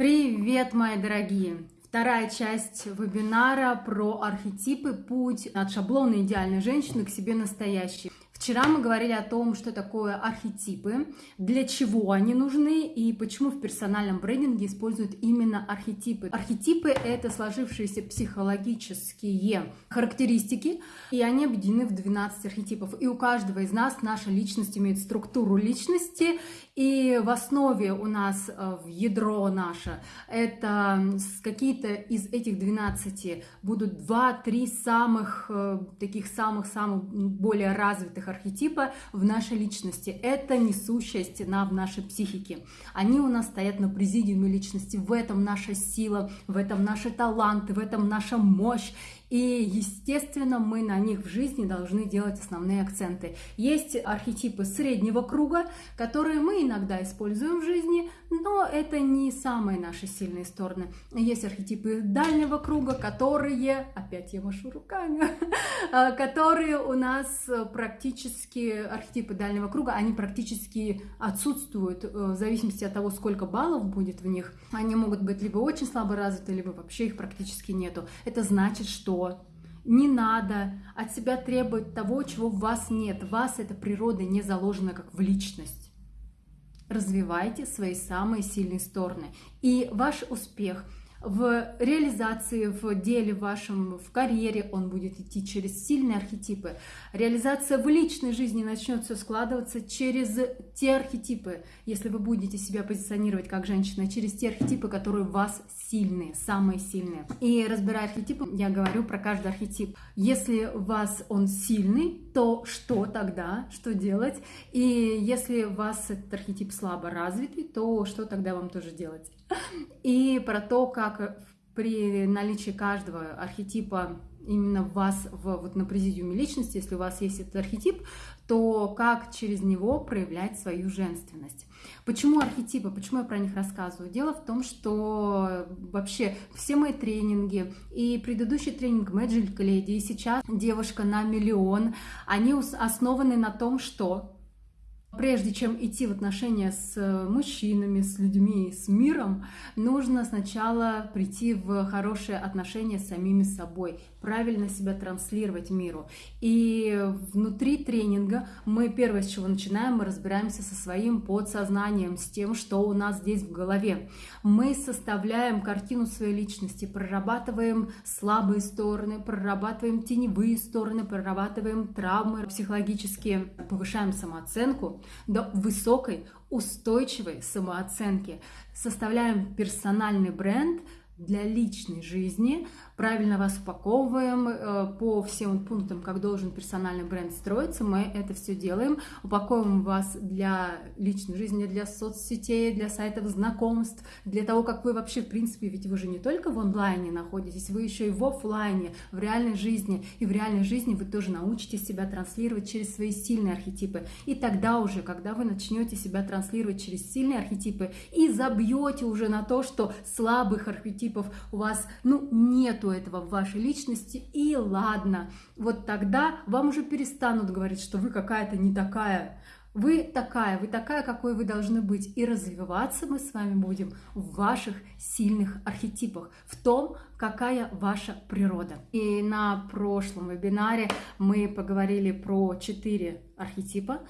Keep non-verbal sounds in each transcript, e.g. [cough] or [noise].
Привет, мои дорогие! Вторая часть вебинара про архетипы «Путь от шаблона идеальной женщины к себе настоящей». Вчера мы говорили о том, что такое архетипы, для чего они нужны и почему в персональном брендинге используют именно архетипы. Архетипы — это сложившиеся психологические характеристики, и они объединены в 12 архетипов. И у каждого из нас наша личность имеет структуру личности, и в основе у нас э, в ядро наше это какие-то из этих 12 будут 2-3 самых э, таких самых-самых более развитых архетипа в нашей личности. Это несущая стена в нашей психике. Они у нас стоят на президиуме личности. В этом наша сила, в этом наши таланты, в этом наша мощь. И, естественно, мы на них в жизни должны делать основные акценты. Есть архетипы среднего круга, которые мы иногда используем в жизни, но это не самые наши сильные стороны. Есть архетипы дальнего круга, которые, опять я машу руками, [laughs] которые у нас практически, архетипы дальнего круга, они практически отсутствуют э, в зависимости от того, сколько баллов будет в них. Они могут быть либо очень слабо развиты, либо вообще их практически нету. Это значит, что не надо от себя требовать того, чего в вас нет. Вас эта природа не заложена как в личность. Развивайте свои самые сильные стороны. И ваш успех – в реализации, в деле вашем, в карьере он будет идти через сильные архетипы. Реализация в личной жизни начнется складываться через те архетипы, если вы будете себя позиционировать как женщина, через те архетипы, которые в вас сильные, самые сильные. И разбирая архетипы, я говорю про каждый архетип. Если у вас он сильный, то что тогда, что делать? И если у вас этот архетип слабо развитый, то что тогда вам тоже делать? [laughs] И про то, как при наличии каждого архетипа именно вас в, вот на президиуме личности, если у вас есть этот архетип, то как через него проявлять свою женственность. Почему архетипы, почему я про них рассказываю? Дело в том, что вообще все мои тренинги и предыдущий тренинг Magic Lady, и сейчас девушка на миллион, они основаны на том, что Прежде чем идти в отношения с э, мужчинами, с людьми, с миром, нужно сначала прийти в хорошие отношения с самими собой, правильно себя транслировать миру. И внутри тренинга мы первое, с чего начинаем, мы разбираемся со своим подсознанием, с тем, что у нас здесь в голове. Мы составляем картину своей личности, прорабатываем слабые стороны, прорабатываем теневые стороны, прорабатываем травмы психологические, повышаем самооценку, до высокой устойчивой самооценки. Составляем персональный бренд для личной жизни, правильно вас упаковываем э, по всем пунктам, как должен персональный бренд строиться. Мы это все делаем. Упаковываем вас для личной жизни, для соцсетей, для сайтов знакомств, для того, как вы вообще, в принципе, ведь вы же не только в онлайне находитесь, вы еще и в офлайне, в реальной жизни. И в реальной жизни вы тоже научитесь себя транслировать через свои сильные архетипы. И тогда уже, когда вы начнете себя транслировать через сильные архетипы и забьете уже на то, что слабых архетипов у вас, ну, нету этого в вашей личности, и ладно, вот тогда вам уже перестанут говорить, что вы какая-то не такая. Вы такая, вы такая, какой вы должны быть. И развиваться мы с вами будем в ваших сильных архетипах, в том, какая ваша природа. И на прошлом вебинаре мы поговорили про четыре архетипа.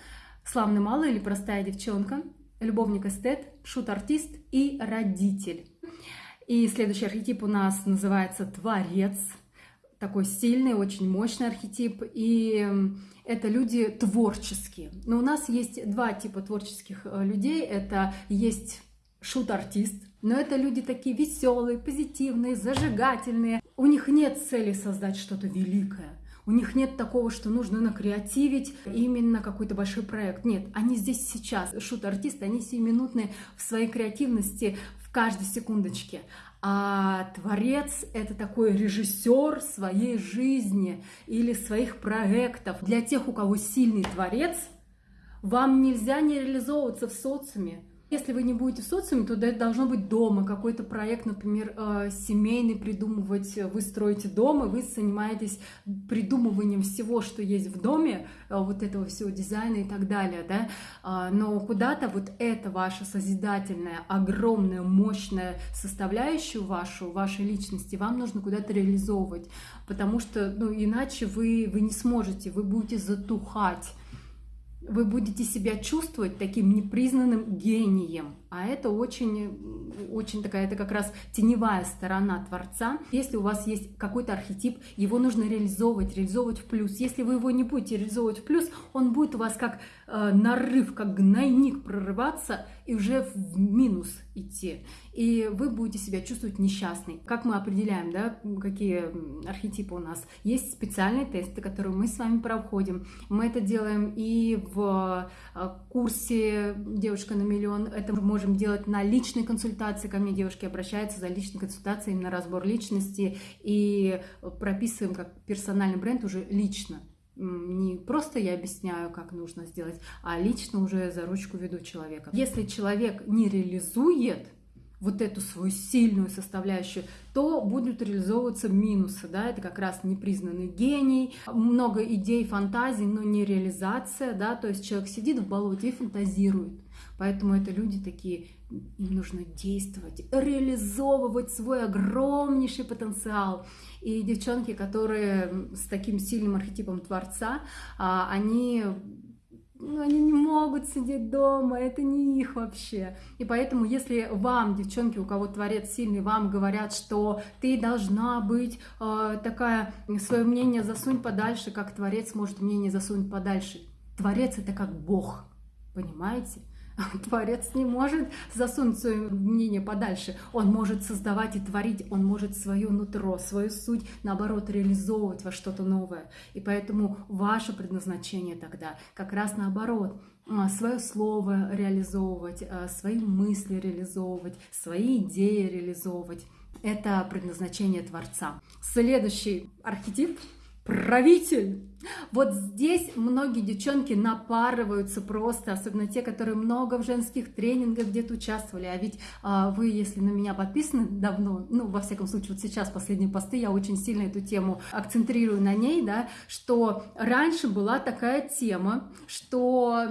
Славный малый или простая девчонка, любовник-эстет, шут-артист и родитель. И следующий архетип у нас называется Творец. Такой сильный, очень мощный архетип. И это люди творческие. Но у нас есть два типа творческих э, людей. Это есть шут-артист, но это люди такие веселые, позитивные, зажигательные. У них нет цели создать что-то великое. У них нет такого, что нужно накреативить именно какой-то большой проект. Нет, они здесь сейчас. Шут-артисты, они сиюминутные в своей креативности, в каждой секундочке. А творец — это такой режиссер своей жизни или своих проектов. Для тех, у кого сильный творец, вам нельзя не реализовываться в социуме. Если вы не будете в социуме, то это должно быть дома, какой-то проект, например, э, семейный придумывать. Вы строите дом, и вы занимаетесь придумыванием всего, что есть в доме, э, вот этого всего дизайна и так далее, да. А, но куда-то вот это ваша созидательная, огромная, мощная составляющая вашу, вашей личности, вам нужно куда-то реализовывать, потому что, ну, иначе вы, вы не сможете, вы будете затухать вы будете себя чувствовать таким непризнанным гением. А это очень, очень такая, это как раз теневая сторона Творца. Если у вас есть какой-то архетип, его нужно реализовывать, реализовывать в плюс. Если вы его не будете реализовывать в плюс, он будет у вас как э, нарыв, как гнойник прорываться и уже в минус идти. И вы будете себя чувствовать несчастной. Как мы определяем, да, какие архетипы у нас? Есть специальные тесты, которые мы с вами проходим. Мы это делаем и в э, курсе «Девушка на миллион». Это мы можем делать на личной консультации. Ко мне девушки обращаются за личной консультацией, именно разбор личности. И прописываем как персональный бренд уже лично не просто я объясняю, как нужно сделать, а лично уже за ручку веду человека. Если человек не реализует вот эту свою сильную составляющую, то будут реализовываться минусы, да, это как раз непризнанный гений, много идей, фантазий, но не реализация, да, то есть человек сидит в болоте и фантазирует, поэтому это люди такие, им нужно действовать, реализовывать свой огромнейший потенциал, и девчонки, которые с таким сильным архетипом Творца, а, они ну, они не могут сидеть дома, это не их вообще. И поэтому, если вам, девчонки, у кого творец сильный, вам говорят, что ты должна быть э, такая, свое мнение засунь подальше, как творец может мнение засунуть подальше. Творец это как Бог, понимаете? [laughs] Творец не может засунуть свое мнение подальше. Он может создавать и творить, он может свое нутро, свою суть, наоборот, реализовывать во что-то новое. И поэтому ваше предназначение тогда как раз наоборот а, свое слово реализовывать, а, свои мысли реализовывать, свои идеи реализовывать. Это предназначение Творца. Следующий архетип – правитель. Вот здесь многие девчонки напарываются просто, особенно те, которые много в женских тренингах где-то участвовали. А ведь а, вы, если на меня подписаны давно, ну, во всяком случае, вот сейчас последние посты, я очень сильно эту тему акцентрирую на ней, да, что раньше была такая тема, что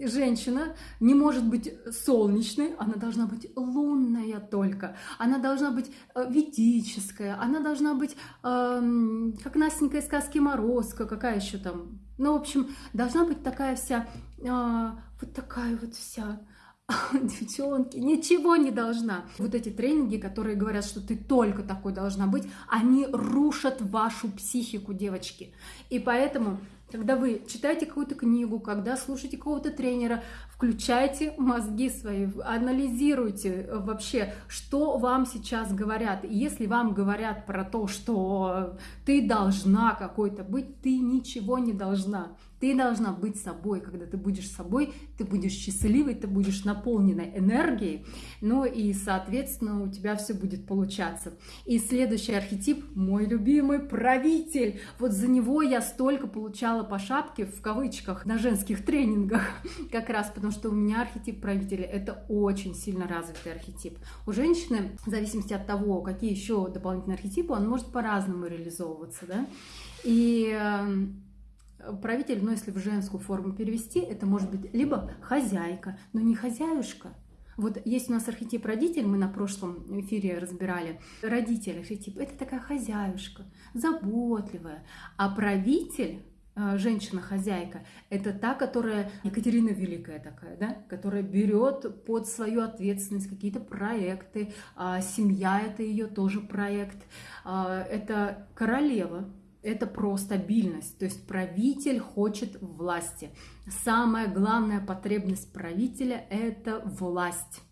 женщина не может быть солнечной, она должна быть лунная только, она должна быть э, ведическая, она должна быть, э, как Настенька из сказки «Морозко», как какая еще там, ну, в общем, должна быть такая вся, а, вот такая вот вся, [laughs] девчонки, ничего не должна. Вот эти тренинги, которые говорят, что ты только такой должна быть, они рушат вашу психику, девочки. И поэтому когда вы читаете какую-то книгу, когда слушаете какого-то тренера, включайте мозги свои, анализируйте вообще, что вам сейчас говорят. И если вам говорят про то, что ты должна какой-то быть, ты ничего не должна. Ты должна быть собой. Когда ты будешь собой, ты будешь счастливой, ты будешь наполнена энергией. Ну и, соответственно, у тебя все будет получаться. И следующий архетип, мой любимый правитель. Вот за него я столько получала по шапке, в кавычках, на женских тренингах. [laughs] Как раз потому, что у меня архетип правителя. Это очень сильно развитый архетип. У женщины, в зависимости от того, какие еще дополнительные архетипы, он может по-разному реализовываться. Да? И эм, правитель, но если в женскую форму перевести, это может быть либо хозяйка, но не хозяюшка. Вот есть у нас архетип родитель, мы на прошлом эфире разбирали. Родитель, архетип, это такая хозяюшка, заботливая. А правитель, э, женщина-хозяйка, это та, которая, Екатерина Великая такая, да, которая берет под свою ответственность какие-то проекты, а семья это ее тоже проект, а, это королева, это про стабильность, то есть правитель хочет власти. Самая главная потребность правителя – это власть.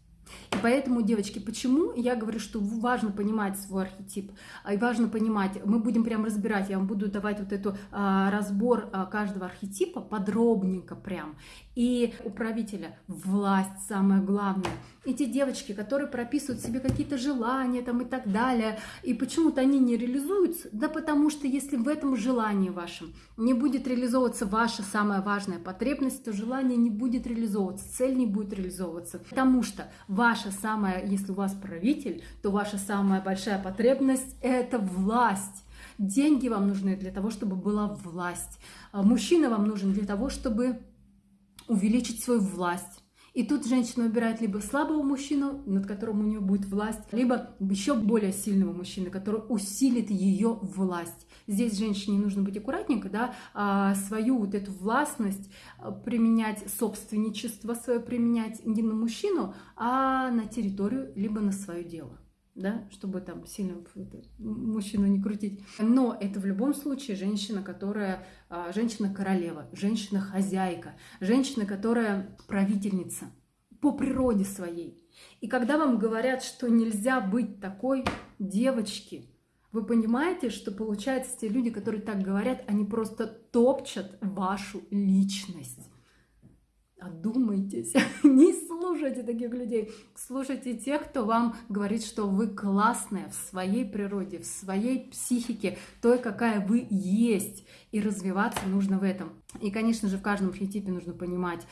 И поэтому, девочки, почему я говорю, что важно понимать свой архетип, и важно понимать, мы будем прям разбирать, я вам буду давать вот эту а, разбор а, каждого архетипа подробненько прям. И у правителя власть самое главное. Эти девочки, которые прописывают себе какие-то желания там и так далее, и почему-то они не реализуются, да потому что если в этом желании вашем не будет реализовываться ваша самая важная потребность, то желание не будет реализовываться, цель не будет реализовываться. Потому что ваша самая, если у вас правитель, то ваша самая большая потребность – это власть. Деньги вам нужны для того, чтобы была власть. А мужчина вам нужен для того, чтобы увеличить свою власть. И тут женщина выбирает либо слабого мужчину, над которым у нее будет власть, либо еще более сильного мужчины, который усилит ее власть. Здесь женщине нужно быть аккуратненько, да, а свою вот эту властность а, применять, собственничество свое применять не на мужчину, а на территорию, либо на свое дело да, чтобы там сильно мужчину не крутить. Но это в любом случае женщина, которая, а, женщина-королева, женщина-хозяйка, женщина, которая правительница по природе своей. И когда вам говорят, что нельзя быть такой девочки, вы понимаете, что получается те люди, которые так говорят, они просто топчат вашу личность. Одумайтесь, [laughs] не слушайте таких людей. Слушайте тех, кто вам говорит, что вы классная в своей природе, в своей психике, той, какая вы есть. И развиваться нужно в этом. И, конечно же, в каждом архетипе нужно понимать,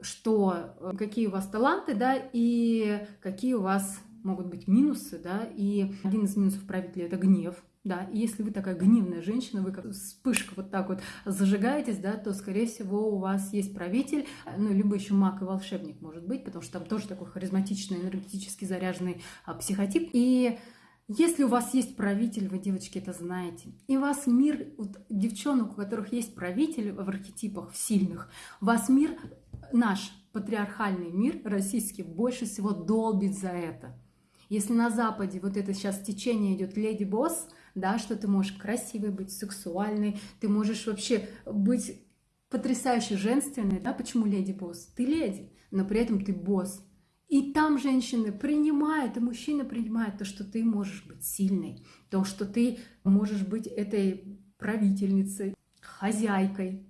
что э, какие у вас таланты, да, и какие у вас могут быть минусы, да, и один из минусов правителя – это гнев, да, и если вы такая гневная женщина, вы как вспышка вот так вот зажигаетесь, да, то, скорее всего, у вас есть правитель, ну, либо еще маг и волшебник, может быть, потому что там тоже такой харизматичный, энергетически заряженный а, психотип. И если у вас есть правитель, вы, девочки, это знаете, и вас мир, вот, девчонок, у которых есть правитель в архетипах, в сильных, вас мир, наш патриархальный мир российский, больше всего долбит за это. Если на Западе вот это сейчас течение идет леди-босс, да, что ты можешь красивой быть, сексуальной, ты можешь вообще быть потрясающе женственной, да, почему леди-босс? Ты леди, но при этом ты босс. И там женщины принимают, и мужчины принимают то, что ты можешь быть сильной, то, что ты можешь быть этой правительницей, хозяйкой,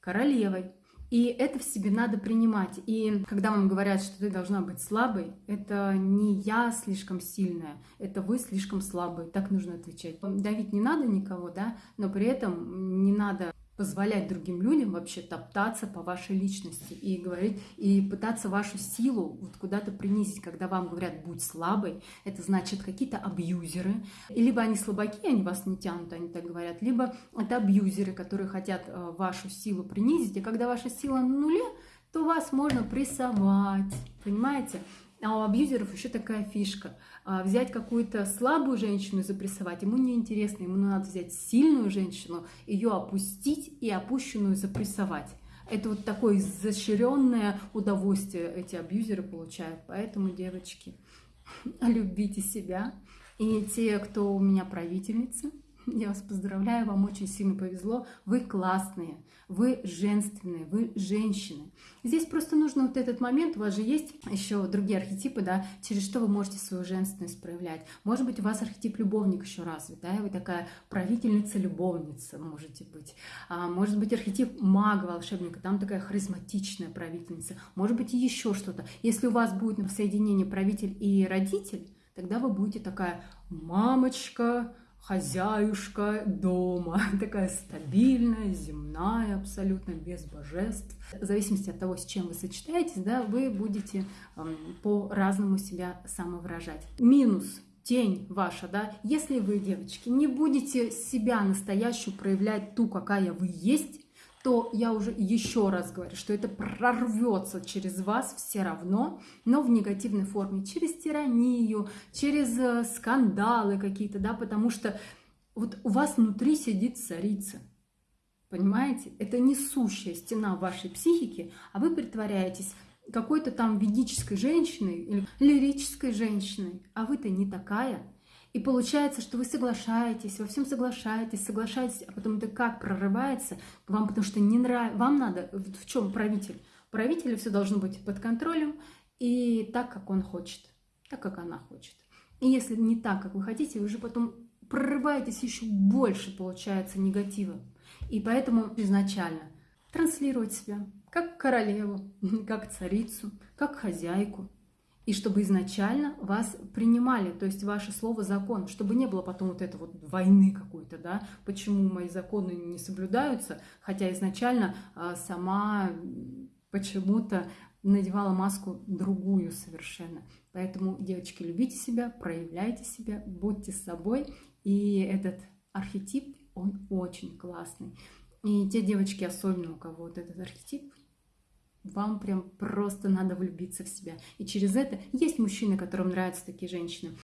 королевой. И это в себе надо принимать. И когда вам говорят, что ты должна быть слабой, это не я слишком сильная, это вы слишком слабые. Так нужно отвечать. Давить не надо никого, да, но при этом не надо позволять другим людям вообще топтаться по вашей личности и говорить, и пытаться вашу силу вот куда-то принизить, когда вам говорят «будь слабой», это значит какие-то абьюзеры, и либо они слабаки, они вас не тянут, они так говорят, либо это абьюзеры, которые хотят э, вашу силу принизить, и когда ваша сила на нуле, то вас можно прессовать, понимаете? А у абьюзеров еще такая фишка. А, взять какую-то слабую женщину и запрессовать, ему неинтересно. Ему надо взять сильную женщину, ее опустить и опущенную запрессовать. Это вот такое изощренное удовольствие эти абьюзеры получают. Поэтому, девочки, [laughs] любите себя. И те, кто у меня правительницы, [laughs] я вас поздравляю, вам очень сильно повезло. Вы классные, вы женственные, вы женщины. Здесь просто нужно вот этот момент, у вас же есть еще другие архетипы, да, через что вы можете свою женственность проявлять. Может быть, у вас архетип любовник еще развит, да, вы такая правительница-любовница можете быть. А, может быть, архетип мага-волшебника, там такая харизматичная правительница. Может быть, и еще что-то. Если у вас будет на соединении правитель и родитель, тогда вы будете такая мамочка, хозяюшка дома, [laughs] такая стабильная, земная, абсолютно без божеств. В зависимости от того, с чем вы сочетаетесь, да, вы будете эм, по-разному себя самовыражать. Минус тень ваша, да, если вы, девочки, не будете себя настоящую проявлять ту, какая вы есть, то я уже еще раз говорю, что это прорвется через вас все равно, но в негативной форме, через тиранию, через э, скандалы какие-то, да, потому что вот у вас внутри сидит царица, понимаете? Это несущая стена вашей психики, а вы притворяетесь какой-то там ведической женщиной или лирической женщиной, а вы-то не такая – и получается, что вы соглашаетесь, во всем соглашаетесь, соглашаетесь, а потом это как прорывается к вам, потому что не нравится. Вам надо, в чем правитель? Правителю все должно быть под контролем и так, как он хочет, так, как она хочет. И если не так, как вы хотите, вы же потом прорываетесь еще больше, получается, негатива. И поэтому изначально транслировать себя как королеву, [laughs] как царицу, как хозяйку. И чтобы изначально вас принимали, то есть ваше слово закон, чтобы не было потом вот этой вот войны какой-то, да, почему мои законы не соблюдаются, хотя изначально а, сама почему-то надевала маску другую совершенно. Поэтому, девочки, любите себя, проявляйте себя, будьте собой. И этот архетип, он очень классный. И те девочки, особенно у кого вот этот архетип, вам прям просто надо влюбиться в себя. И через это есть мужчины, которым нравятся такие женщины.